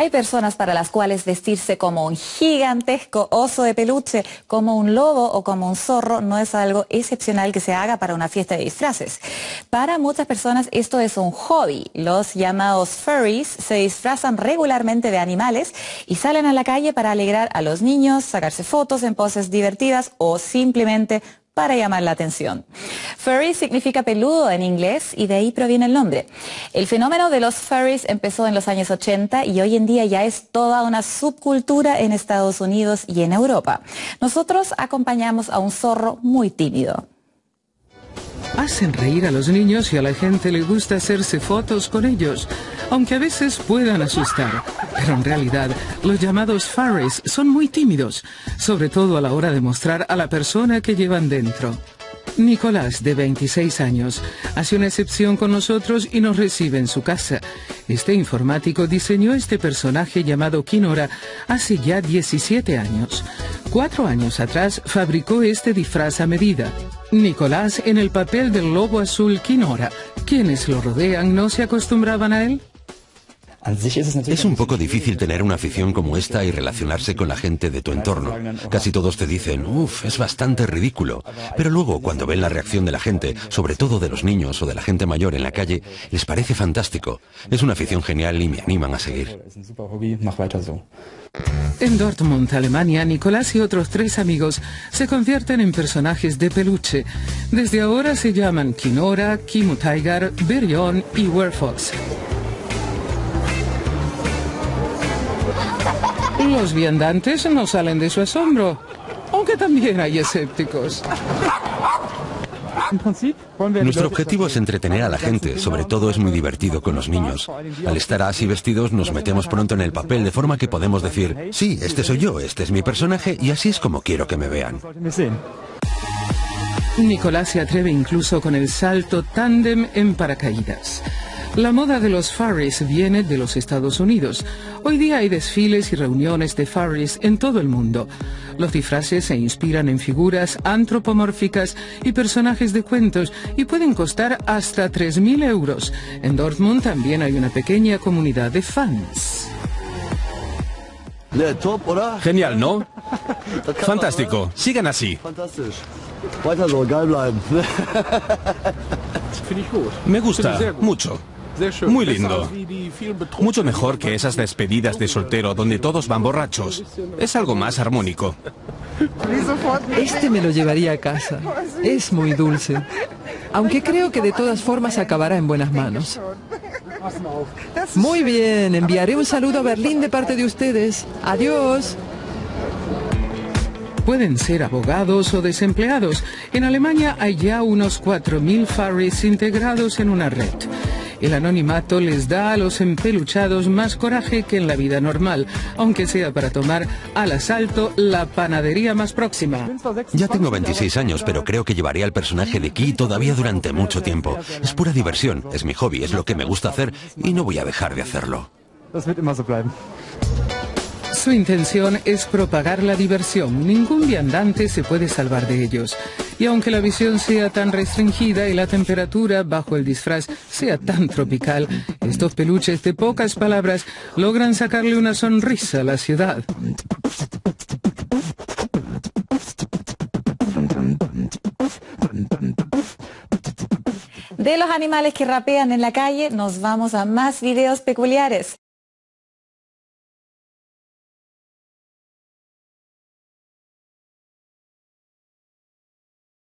Hay personas para las cuales vestirse como un gigantesco oso de peluche, como un lobo o como un zorro no es algo excepcional que se haga para una fiesta de disfraces. Para muchas personas esto es un hobby. Los llamados furries se disfrazan regularmente de animales y salen a la calle para alegrar a los niños, sacarse fotos en poses divertidas o simplemente para llamar la atención. Furry significa peludo en inglés y de ahí proviene el nombre. El fenómeno de los furries empezó en los años 80 y hoy en día ya es toda una subcultura en Estados Unidos y en Europa. Nosotros acompañamos a un zorro muy tímido. Hacen reír a los niños y a la gente le gusta hacerse fotos con ellos, aunque a veces puedan asustar. Pero en realidad, los llamados furries son muy tímidos, sobre todo a la hora de mostrar a la persona que llevan dentro. Nicolás, de 26 años, hace una excepción con nosotros y nos recibe en su casa. Este informático diseñó este personaje llamado Kinora hace ya 17 años. Cuatro años atrás fabricó este disfraz a medida. Nicolás en el papel del lobo azul Kinora. Quienes lo rodean no se acostumbraban a él. Es un poco difícil tener una afición como esta y relacionarse con la gente de tu entorno. Casi todos te dicen, uff, es bastante ridículo. Pero luego, cuando ven la reacción de la gente, sobre todo de los niños o de la gente mayor en la calle, les parece fantástico. Es una afición genial y me animan a seguir. En Dortmund, Alemania, Nicolás y otros tres amigos se convierten en personajes de peluche. Desde ahora se llaman Kinora, Kimu Tiger, Berion y Werfox. Los viandantes no salen de su asombro, aunque también hay escépticos. Nuestro objetivo es entretener a la gente, sobre todo es muy divertido con los niños. Al estar así vestidos nos metemos pronto en el papel de forma que podemos decir, sí, este soy yo, este es mi personaje y así es como quiero que me vean. Nicolás se atreve incluso con el salto tándem en paracaídas. La moda de los furries viene de los Estados Unidos. Hoy día hay desfiles y reuniones de furries en todo el mundo. Los disfraces se inspiran en figuras antropomórficas y personajes de cuentos y pueden costar hasta 3.000 euros. En Dortmund también hay una pequeña comunidad de fans. Genial, ¿no? Fantástico. Sigan así. Me gusta mucho. Muy lindo. Mucho mejor que esas despedidas de soltero donde todos van borrachos. Es algo más armónico. Este me lo llevaría a casa. Es muy dulce. Aunque creo que de todas formas acabará en buenas manos. Muy bien, enviaré un saludo a Berlín de parte de ustedes. Adiós pueden ser abogados o desempleados. En Alemania hay ya unos 4.000 furries integrados en una red. El anonimato les da a los empeluchados más coraje que en la vida normal, aunque sea para tomar al asalto la panadería más próxima. Ya tengo 26 años, pero creo que llevaré al personaje de Key todavía durante mucho tiempo. Es pura diversión, es mi hobby, es lo que me gusta hacer y no voy a dejar de hacerlo. Su intención es propagar la diversión. Ningún viandante se puede salvar de ellos. Y aunque la visión sea tan restringida y la temperatura bajo el disfraz sea tan tropical, estos peluches de pocas palabras logran sacarle una sonrisa a la ciudad. De los animales que rapean en la calle, nos vamos a más videos peculiares.